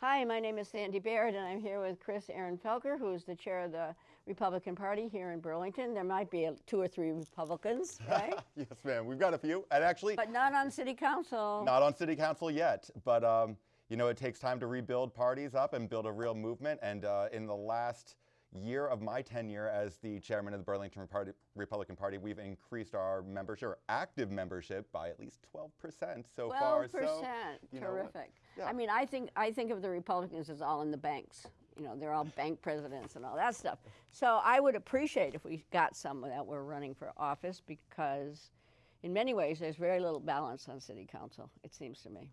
Hi, my name is Sandy Baird, and I'm here with Chris Aaron Felker, who is the chair of the Republican Party here in Burlington. There might be a, two or three Republicans, right? yes, ma'am. We've got a few, and actually, but not on City Council. Not on City Council yet, but um, you know, it takes time to rebuild parties up and build a real movement. And uh, in the last year of my tenure as the chairman of the Burlington Party, Republican Party, we've increased our membership, or active membership, by at least 12% so 12%, far. 12%, so, terrific. Yeah. I mean, I think, I think of the Republicans as all in the banks. You know, they're all bank presidents and all that stuff. So I would appreciate if we got some that were running for office because in many ways there's very little balance on city council, it seems to me.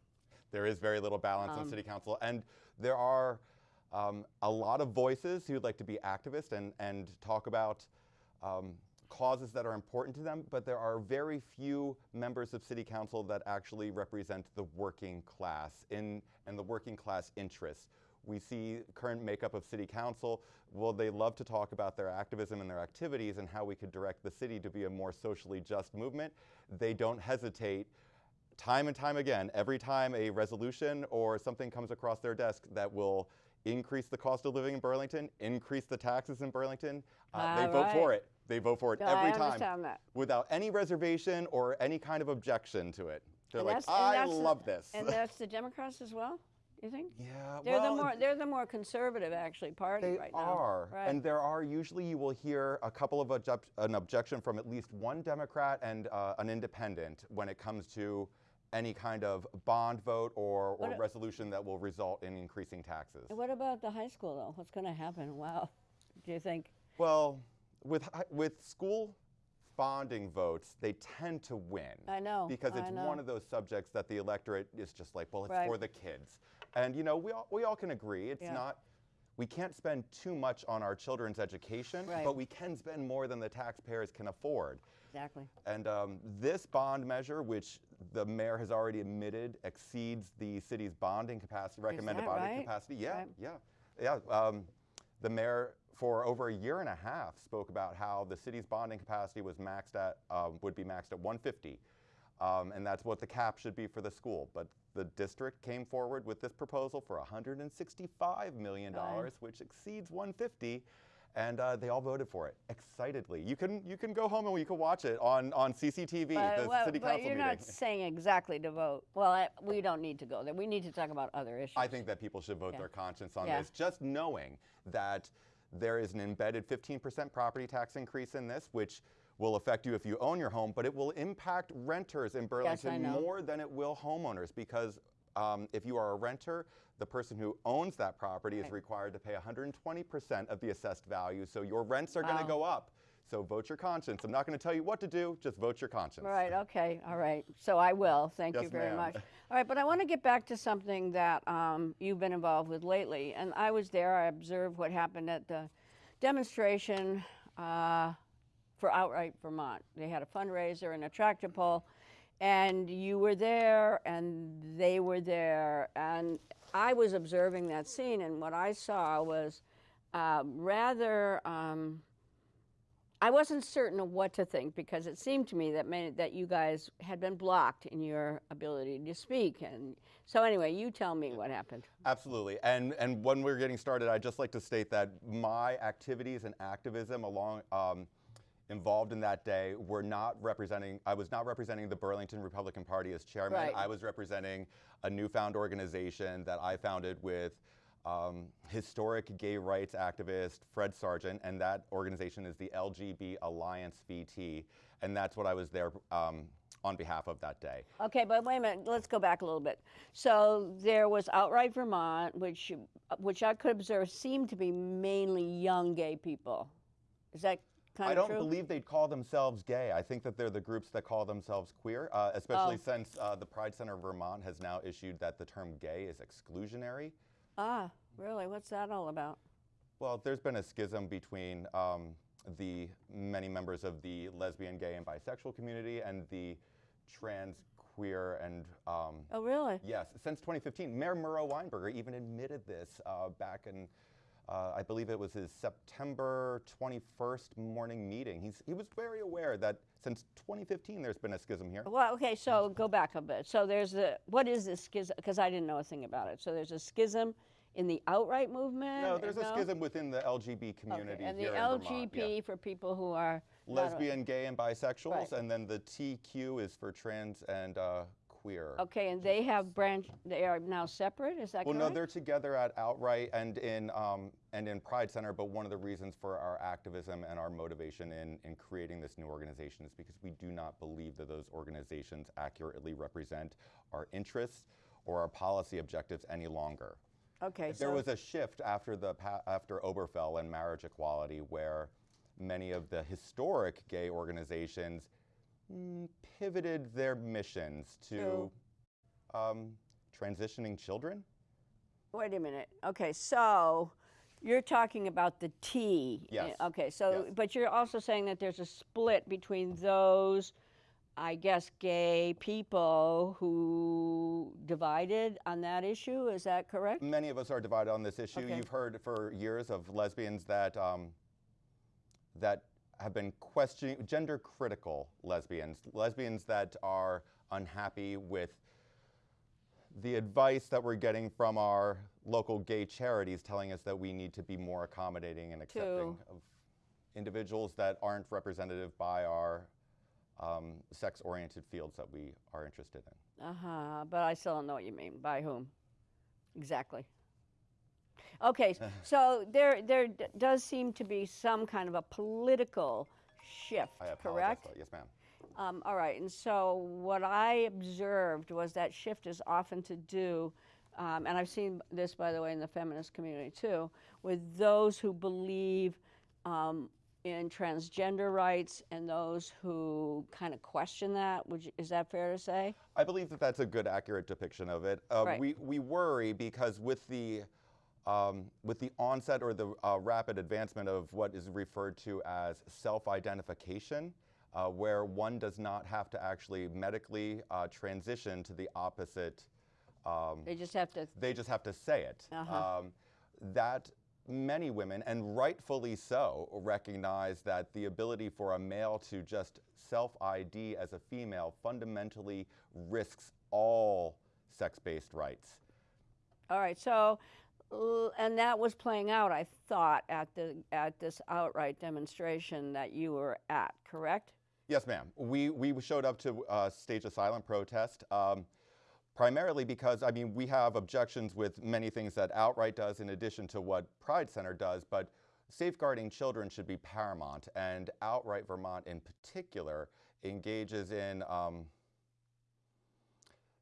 There is very little balance Um, on city council, and there are um, a lot of voices who'd like to be activists and, and talk about um, causes that are important to them, but there are very few members of city council that actually represent the working class in, and the working class interests. We see current makeup of city council, well, they love to talk about their activism and their activities and how we could direct the city to be a more socially just movement. They don't hesitate time and time again, every time a resolution or something comes across their desk that will increase the cost of living in Burlington, increase the taxes in Burlington, uh, they Ah, vote for it. They vote for it every I time that. without any reservation or any kind of objection to it. They're And like, I that's the- love this. And that's the Democrats as well, you think? yeah, They're well, the more they're the more conservative actually party They right now. They are, Right. and there are usually you will hear a couple of object, an objection from at least one Democrat and uh, an independent when it comes to any kind of bond vote or, or resolution that will result in increasing taxes. What about the high school though? What's going to happen? Wow. Do you think? Well, with with school bonding votes, they tend to win. I know, because it's know. one of those subjects that the electorate is just like, well, it's Right. for the kids, and you know we all we all can agree it's Yeah. not. We can't spend too much on our children's education, Right. but we can spend more than the taxpayers can afford. Exactly. And um, this bond measure, which the mayor has already admitted exceeds the city's bonding capacity, recommended bonding right? capacity. Yeah, Right. yeah, yeah. Um, the mayor, for over a year and a half, spoke about how the city's bonding capacity was maxed at, um, would be maxed at 150. Um, and that's what the cap should be for the school. But the district came forward with this proposal for $165 million, which exceeds 150 and uh, they all voted for it excitedly. You can you can go home and you can watch it on on CCTV, But, the well, city but you're meeting. not saying exactly to vote. Well, I, we don't need to go there. We need to talk about other issues. I think that people should vote Yeah. their conscience on Yeah. this, just knowing that there is an embedded 15% property tax increase in this, which will affect you if you own your home, but it will impact renters in Burlington know. more than it will homeowners because um, if you are a renter, the person who owns that property is required to pay 120% of the assessed value, so your rents are going to go up. So vote your conscience. I'm not going to tell you what to do, just vote your conscience. All right, okay, all right. So I will. Thank you very much. All right, but I want to get back to something that um, you've been involved with lately. And I was there, I observed what happened at the demonstration uh, for Outright Vermont. They had a fundraiser and a tractor pull, and you were there, and they were there. And I was observing that scene, and what I saw was uh, rather. Um, I wasn't certain of what to think because it seemed to me that many, that you guys had been blocked in your ability to speak. And so anyway, you tell me what happened. Absolutely. And and when we're getting started, I'd just like to state that my activities and activism along um, involved in that day were not representing I was not representing the Burlington Republican Party as chairman. Right. I was representing a newfound organization that I founded with um, historic gay rights activist Fred Sargeant, and that organization is the LGB Alliance VT, and that's what I was there um, on behalf of that day. Okay, but wait a minute. Let's go back a little bit. So there was Outright Vermont, which which I could observe seemed to be mainly young gay people. Is that kind I don't true? believe they'd call themselves gay. I think that they're the groups that call themselves queer, uh, especially Oh. since uh, the Pride Center of Vermont has now issued that the term gay is exclusionary. ah, really? What's that all about? Well, there's been a schism between um, the many members of the lesbian, gay, and bisexual community and the trans, queer, and um, Oh, really? Yes, since 2015, Mayor Miro Weinberger even admitted this uh, back in uh, I believe it was his September 21st morning meeting. He's, he was very aware that since 2015 there's been a schism here. Well, okay, so go back a bit. So there's a, what is this schism? Because I didn't know a thing about it. So there's a schism in the outright movement? No, there's a No? schism within the LGBT community Okay, and the Vermont. yeah. For people who are a- Lesbian, gay, and bisexuals, Right. and then the TQ is for trans and uh, queer. Okay, and they have branch. They are now separate. Is that correct? Well, no, they're together at Outright and in um, and in Pride Center. But one of the reasons for our activism and our motivation in in creating this new organization is because we do not believe that those organizations accurately represent our interests or our policy objectives any longer. okay, There so was a shift after the after Obergefell and marriage equality, where many of the historic gay organizations mm, pivoted their missions to um, transitioning children. wait a minute. Okay, so you're talking about the T. eh, Yes, Okay, so yes. but you're also saying that there's a split between those. I guess gay people who divided on that issue. Is that correct? Many of us are divided on this issue. Okay. You've heard for years of lesbians that um, that have been questioning gender critical lesbians, lesbians that are unhappy with the advice that we're getting from our local gay charities telling us that we need to be more accommodating and accepting of individuals that aren't representative by our um, sex oriented fields that we are interested in. Uh huh. But I still don't know what you mean. By whom? Exactly. Okay, so there there d- does seem to be some kind of a political shift, correct? Yes, ma'am. Um, all right, and so what I observed was that shift is often to do, um, and I've seen this, by the way, in the feminist community too, with those who believe um, in transgender rights and those who kind of question that. Would you, is that fair to say? I believe that that's a good, accurate depiction of it. Uh, Right. We we worry because with the um, with the onset or the uh, rapid advancement of what is referred to as self-identification, uh, where one does not have to actually medically uh, transition to the opposite. Um, They just have to. they just have to say it. Uh-huh. Um, that many women, and rightfully so, recognize that the ability for a male to just self ID as a female fundamentally risks all sex based rights. All right, so, and that was playing out, I thought, at the at this outright demonstration that you were at, correct? Yes, ma'am. We, we showed up to uh, stage a silent protest. Um, primarily because, I mean, we have objections with many things that Outright does in addition to what Pride Center does, but safeguarding children should be paramount. And Outright Vermont, in particular, engages in, um,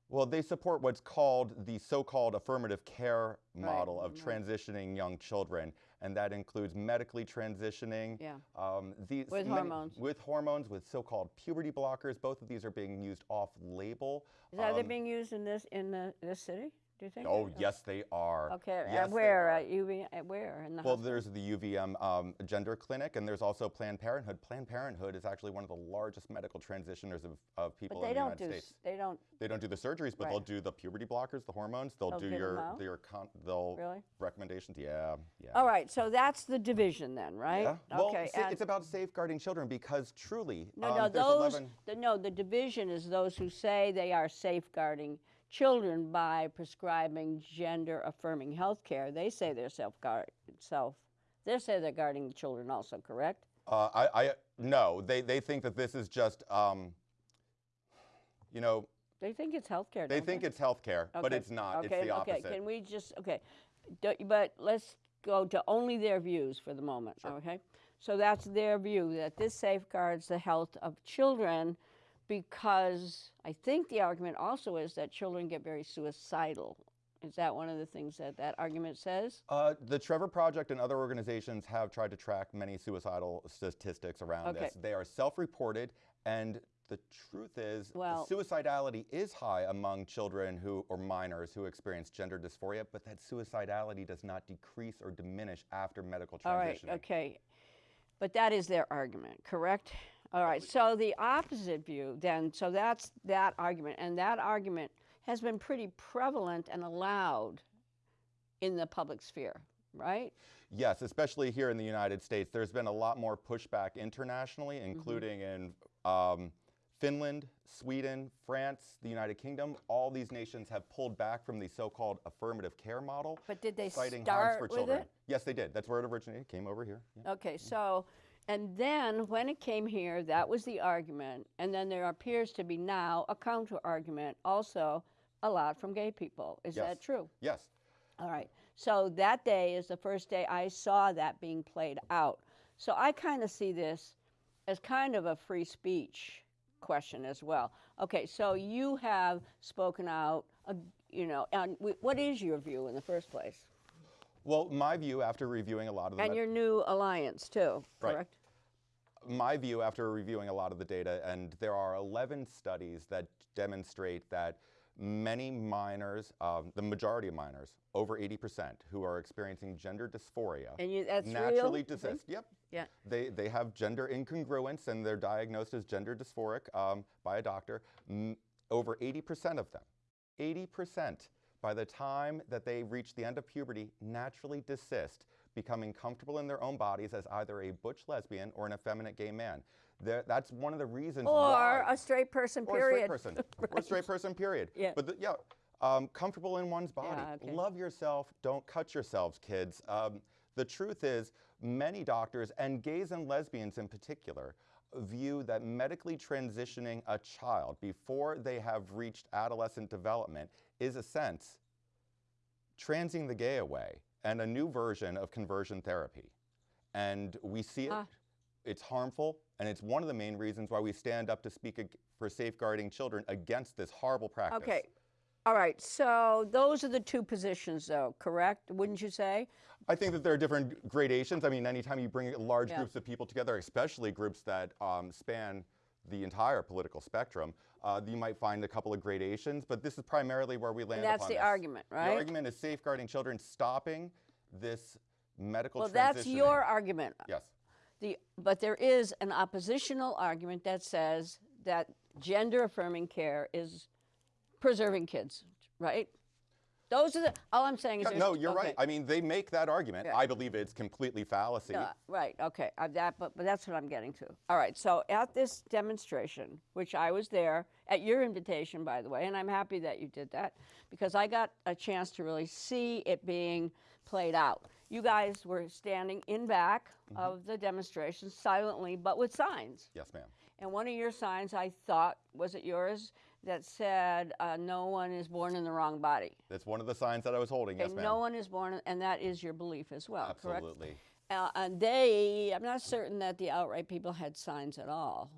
well, they support what's called the so called affirmative care Right, model of right. transitioning young children. And that includes medically transitioning. Yeah. Um, these With many- hormones. With hormones, with so-called puberty blockers. Both of these are being used off-label. Is that they Um, being used in this in the this city? Do you think? Oh, yes, they are. Okay, Yes, at where? are. At UV? At where? In the Well, hospital? there's the UVM um, gender clinic, and there's also Planned Parenthood. Planned Parenthood is actually one of the largest medical transitioners of, of people in the United do. States. They don't They don't do the surgeries, but Right. they'll do the puberty blockers, the hormones. They'll, They'll do your your con- they'll really. recommendations. Yeah, yeah. All right, so that's the division then, right? Yeah. Well, Okay. it's about safeguarding children because truly, no, um, no, those. 11 The, no, the division is those who say they are safeguarding children by prescribing gender affirming health care. They say they're self guard self. They say they're guarding the children also, correct? Uh, I, I no, they, they think that this is just, um, you know, They think it's health care. they think it's health care, but it's not. Okay, it's the opposite. okay. Can we just okay? But let's go to only their views for the moment. Okay, so that's their view that this safeguards the health of children, because I think the argument also is that children get very suicidal. Is that one of the things that that argument says? Uh, the Trevor Project and other organizations have tried to track many suicidal statistics around Okay. this. They are self-reported, and the truth is, Well- suicidality is high among children who or minors who experience gender dysphoria, but that suicidality does not decrease or diminish after medical transition. All right, okay. But that is their argument, correct? All right, so the opposite view then, so that's that argument, and that argument has been pretty prevalent and allowed in the public sphere. right? Yes, especially here in the United States, there's been a lot more pushback internationally, Mm-hmm. including in um, Finland, Sweden, France, the United Kingdom. All these nations have pulled back from the so-called affirmative care model, But did they citing harms start for with children. it? Yes, they did. That's where it originated. Came over here. Yeah. Okay, so, and then when it came here, that was the argument, and then there appears to be now a counter argument also a lot from gay people. Is Yes. that true? Yes. All right. So that day is the first day I saw that being played out. So I kind of see this as kind of a free speech question as well. Okay, so you have spoken out, uh, you know, and what is your view in the first place? Well, my view after reviewing a lot of the And your new alliance too, Right. correct? my view after reviewing a lot of the data, and there are 11 studies that demonstrate that many minors, um, the majority of minors, over 80%, who are experiencing gender dysphoria, And you, that's naturally real? desist. Yep. Yeah. They, they have gender incongruence and they're diagnosed as gender dysphoric um, by a doctor. M- over 80% of them, 80% by the time that they reach the end of puberty, naturally desist, becoming comfortable in their own bodies as either a butch lesbian or an effeminate gay man. There- that's one of the reasons Or a straight person, or period. a straight person, or a straight person, period. Yeah. But the, yeah, um, comfortable in one's body. Yeah, okay. Love yourself. Don't cut yourselves, kids. Um, the truth is, many doctors and gays and lesbians in particular view that medically transitioning a child before they have reached adolescent development is a sense transing the gay away and a new version of conversion therapy. And we see it Ah. it's harmful, and it's one of the main reasons why we stand up to speak for safeguarding children against this horrible practice. Okay. All right. So those are the two positions, though, correct? Wouldn't you say? I think that there are different gradations. I mean, anytime you bring large Yeah. groups of people together, especially groups that um, span the entire political spectrum, uh, you might find a couple of gradations, but this is primarily where we land And that's upon the this. argument, right? The argument is safeguarding children, stopping this medical well, that's your argument. Yes. The, but there is an oppositional argument that says that gender affirming care is preserving kids, right? Those are the, all I'm saying is. Yeah, no, you're okay. right. I mean, they make that argument. Yeah. I believe it's completely fallacy. Uh, right, okay, uh, that, but, but that's what I'm getting to. All right, so at this demonstration, which I was there, at your invitation, by the way, and I'm happy that you did that, because I got a chance to really see it being played out. You guys were standing in back of the demonstration silently, but with signs. Yes, ma'am. And one of your signs, I thought, was it yours, that said, uh, no one is born in the wrong body. That's one of the signs that I was holding. Okay, yes, ma'am. no one is born, and that is your belief as well, correct? Absolutely. Uh, and they, I'm not certain that the outright people had signs at all.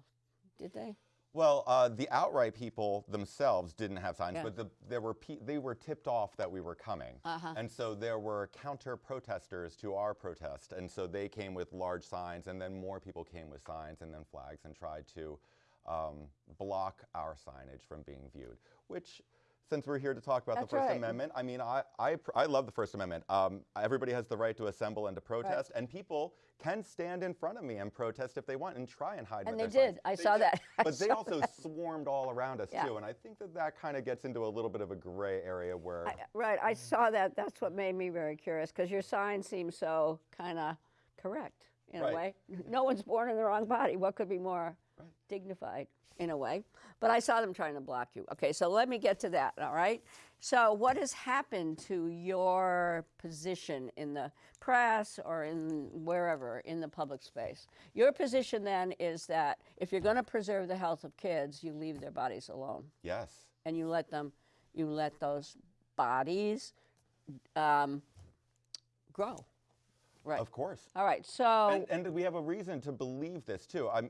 Did they? Well, uh, the outright people themselves didn't have signs, Yeah. but the, there were pe- they were tipped off that we were coming, Uh-huh. and so there were counter protesters to our protest, and so they came with large signs, and then more people came with signs and then flags and tried to um, block our signage from being viewed. Which, since we're here to talk about That's the First right. Amendment, I mean, I, I I love the First Amendment. Um, everybody has the right to assemble and to protest, and people can stand in front of me and protest if they want and try and hide. And they their signs. did. I They saw did. that. But they also swarmed all around us Yeah. too, and I think that that kind of gets into a little bit of a gray area where. I, right, I saw that. That's what made me very curious because your sign seems so kind of correct in a way. No one's born in the wrong body. What could be more Right. dignified in a way? But I saw them trying to block you. Okay, so let me get to that, all right? So, what has happened to your position in the press or in wherever in the public space? Your position then is that if you're going to preserve the health of kids, you leave their bodies alone yes. and you let them, you let those bodies um, grow. Right. Of course. All right. So And, and we have a reason to believe this too. I'm,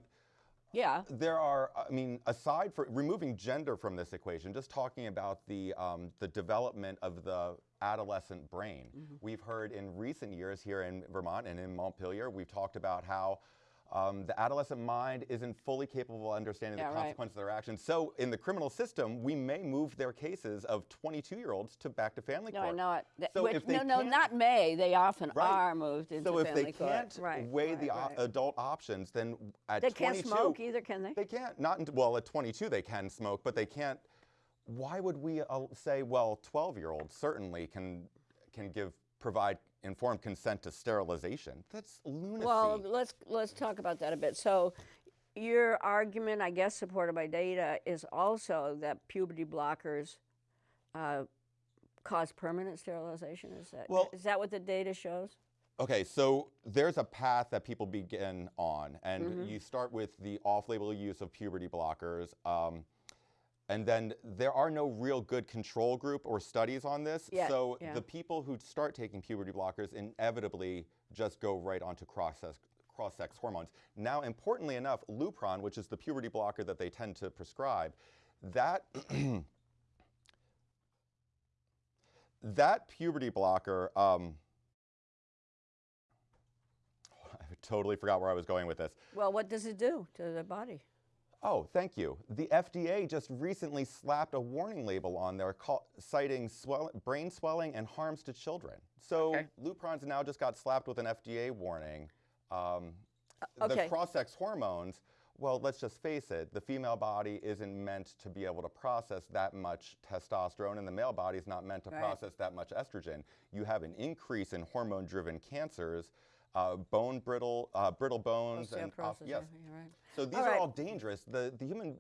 yeah, there are, I mean, aside for removing gender from this equation, just talking about the um, the development of the adolescent brain. Mm-hmm. We've heard in recent years here in Vermont and in Montpelier, we've talked about how. Um, the adolescent mind isn't fully capable of understanding Yeah, the right. consequences of their actions. So, in the criminal system, we may move their cases of 22-year-olds to back to family no, court. I know it. So which- if they no, no, can't- may. They often Right. are moved into family court. So if they can't right, weigh right, the o- adult options, then at they can't 22, smoke either, can they? They can't. Not until, well, at 22 they can smoke, but they can't. Why would we uh, say, well, 12-year-olds certainly can can give provide informed consent to sterilization. That's lunacy. Well, let's let's talk about that a bit. So, your argument, I guess, supported by data, is also that puberty blockers uh, cause permanent sterilization. Is that Well- is that what the data shows? Okay, so there's a path that people begin on, and Mm-hmm. you start with the off-label use of puberty blockers, um, and then there are no real good control group or studies on this. Yeah, so yeah. the people who start taking puberty blockers inevitably just go right onto cross-sex, cross-sex hormones. Now, importantly enough, Lupron, which is the puberty blocker that they tend to prescribe, that that puberty blocker. Um, I totally forgot where I was going with this. Well, what does it do to the body? Oh, thank you. The FDA just recently slapped a warning label on there call, citing swell, brain swelling and harms to children. So Okay. Lupron's now just got slapped with an FDA warning. Um, Uh, okay. The cross-sex hormones, well, let's just face it, the female body isn't meant to be able to process that much testosterone, and the male body is not meant to Right. process that much estrogen. You have an increase in hormone-driven cancers, uh, bone brittle, uh, brittle bones, and off- yes, yeah, right. so these All are right. all dangerous. The, the human,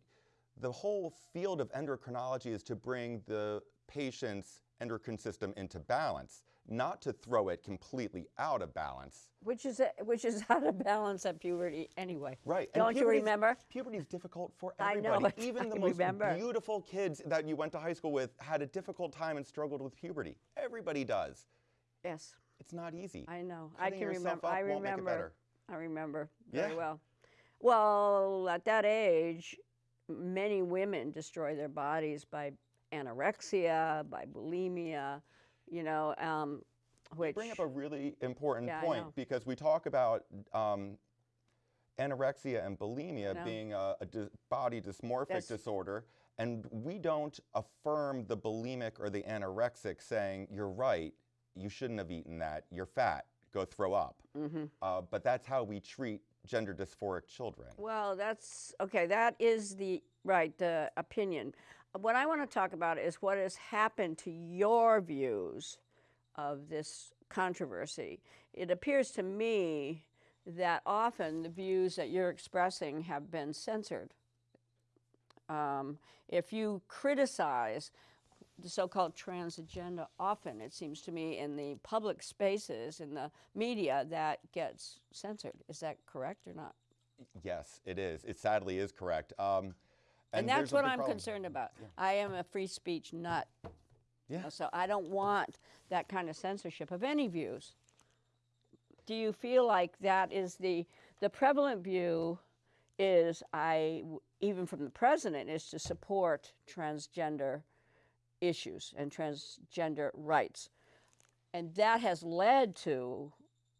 the whole field of endocrinology is to bring the patient's endocrine system into balance, not to throw it completely out of balance. Which is which is out of balance at puberty anyway. Right. Don't you remember? Puberty is difficult for everybody. I know. Even the most remember. beautiful kids that you went to high school with had a difficult time and struggled with puberty. Everybody does. Yes, It's not easy. I know. I can remember. I won't make it remember. better. I remember very Yeah. well. Well, at that age, many women destroy their bodies by anorexia, by bulimia, you know, um, which bring up a really important Yeah, point because we talk about um, anorexia and bulimia know. being a, a dis- body dysmorphic That's- disorder, and we don't affirm the bulimic or the anorexic saying, you're right, you shouldn't have eaten that, you're fat, go throw up. Mm-hmm. Uh, but that's how we treat gender dysphoric children. Well, that's okay. That is the right the opinion. What I want to talk about is what has happened to your views of this controversy. It appears to me that often the views that you're expressing have been censored. Um, if you criticize the so-called trans agenda, often it seems to me in the public spaces in the media that gets censored. Is that correct or not? Yes, it is. It sadly is correct. Um, And, there's that's what I'm problem. concerned about. I am a free speech nut. Yeah. So I don't want that kind of censorship of any views. Do you feel like that is the the prevalent view is I, even from the president is to support transgender issues and transgender rights. And that has led to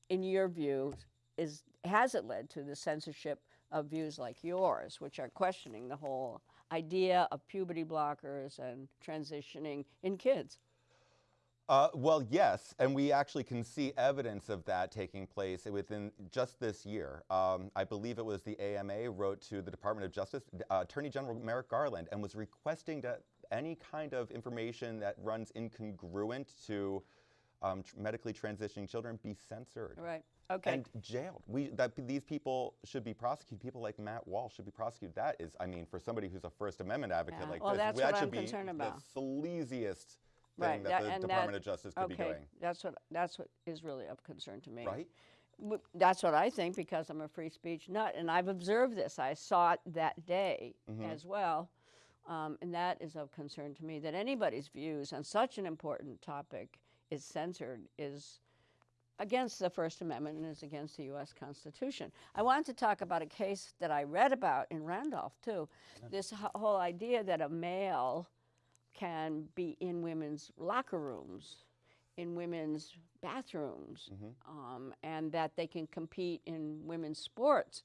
in your view is has it led to the censorship of views like yours which are questioning the whole idea of puberty blockers and transitioning in kids Uh, well, yes, and we actually can see evidence of that taking place within just this year. Um, I believe it was the AMA wrote to the Department of Justice, uh, Attorney General Merrick Garland, and was requesting that any kind of information that runs incongruent to um, tr- medically transitioning children be censored right okay and jailed. We that these people should be prosecuted. People like Matt Walsh should be prosecuted. That is, I mean, for somebody who's a First Amendment advocate Yeah, like well, this, that's that what should I'm be concerned about. the sleaziest thing Right, that, that- the and that- Department of Justice could okay be doing. that's what that's what is really of concern to me Right? That's what I think because I'm a free speech nut, and I've observed this. I saw it that day Mhm. as well, um, and that is of concern to me. That anybody's views on such an important topic is censored is against the First Amendment and is against the U.S. Constitution. I wanted to talk about a case that I read about in Randolph too. This whole idea that a male can be in women's locker rooms, in women's bathrooms, um, and that they can compete in women's sports.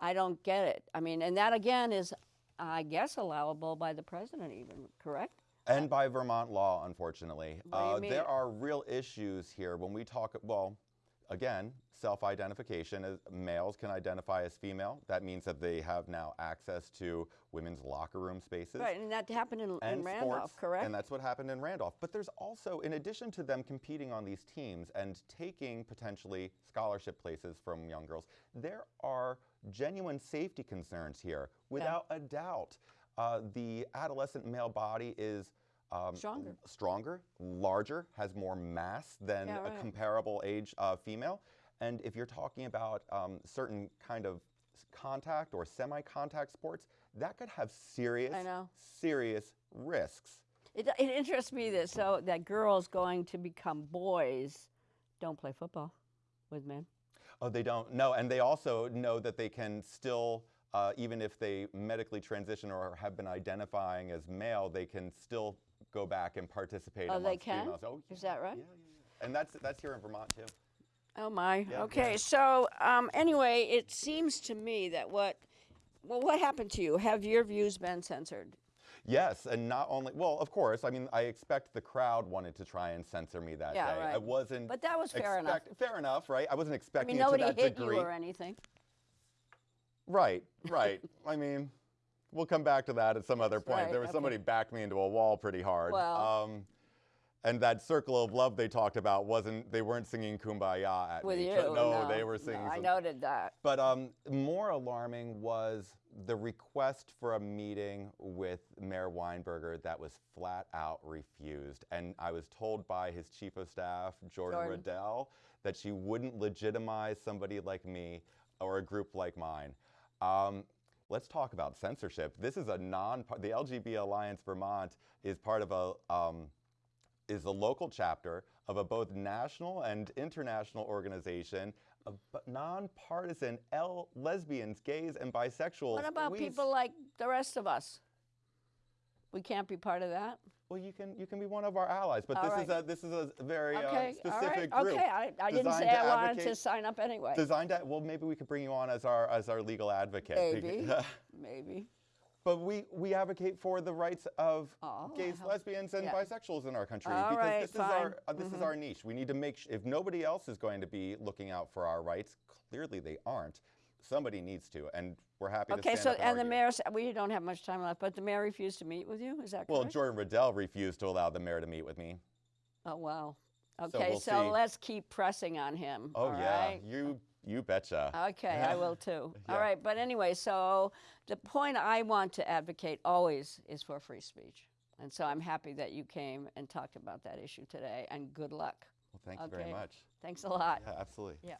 I don't get it. I mean, and that again is, I guess, allowable by the president, even correct? And by Vermont law, unfortunately. What do you Uh, there are real issues here when we talk, well, again, self-identification. As males can identify as female. That means that they have now access to women's locker room spaces Right, and that happened in, in and Randolph, sports, correct? And that's what happened in Randolph. But there's also, in addition to them competing on these teams and taking potentially scholarship places from young girls, there are genuine safety concerns here, without a doubt. Uh, the adolescent male body is um, Stronger. stronger, larger, has more mass than Yeah, a comparable age uh, female. And if you're talking about um, certain kind of contact or semi-contact sports, that could have serious, know. serious risks. It, it interests me that so that girls going to become boys don't play football with men. Oh, they don't know, and they also know that they can still, uh, even if they medically transition or have been identifying as male, they can still go back and participate. Oh, they can? females. Oh, Is that right? Yeah, yeah, yeah. And that's that's here in Vermont too. Oh my. Yeah, okay. yeah. So um, anyway, it seems to me that what well, what happened to you? Have your views been censored? Yes, and not only well, of course. I mean, I expect the crowd wanted to try and censor me that Yeah, day. I wasn't. But that was fair enough. Fair enough, right? I wasn't I expecting mean, it nobody to that hit degree. you or anything. Right, right. I mean, we'll come back to that at some other point. right, There was okay. somebody backed me into a wall pretty hard. Well. Um, and that circle of love they talked about wasn't. They weren't singing "Kumbaya" at With me. you? No, they were singing. No, I noted that. But um, more alarming was the request for a meeting with Mayor Weinberger that was flat out refused. And I was told by his chief of staff, Jordan, Jordan. Redell, that she wouldn't legitimize somebody like me or a group like mine. Um, let's talk about censorship. This is a non. The LGBT Alliance Vermont is part of a. Um, is a local chapter of a both national and international organization of nonpartisan L lesbians, gays, and bisexuals. What about We people like the rest of us? We can't be part of that. Well, you can you can be one of our allies, but All this is a this is a very Okay, uh, specific right. group. Okay, I, I didn't say I wanted to sign up anyway. Designed to well, maybe we could bring you on as our as our legal advocate. Maybe. Maybe. But we, we advocate for the rights of Oh, gays, lesbians, and yeah. bisexuals in our country All because right, this is our uh, this is our niche. We need to make if nobody else is going to be looking out for our rights, clearly they aren't. Somebody needs to, and we're happy to Okay, stand so and, and the mayor, we don't have much time left, but the mayor refused to meet with you. Is that correct? Well. Jordan Redell refused to allow the mayor to meet with me. oh wow. So Okay, we'll so let's keep pressing on him. Oh all yeah, right? you you betcha. Okay, I will too. All Yeah. right, but anyway, so the point I want to advocate always is for free speech. And so I'm happy that you came and talked about that issue today, and good luck. well, thank you very much. Thanks a lot. Yeah, absolutely. Yeah.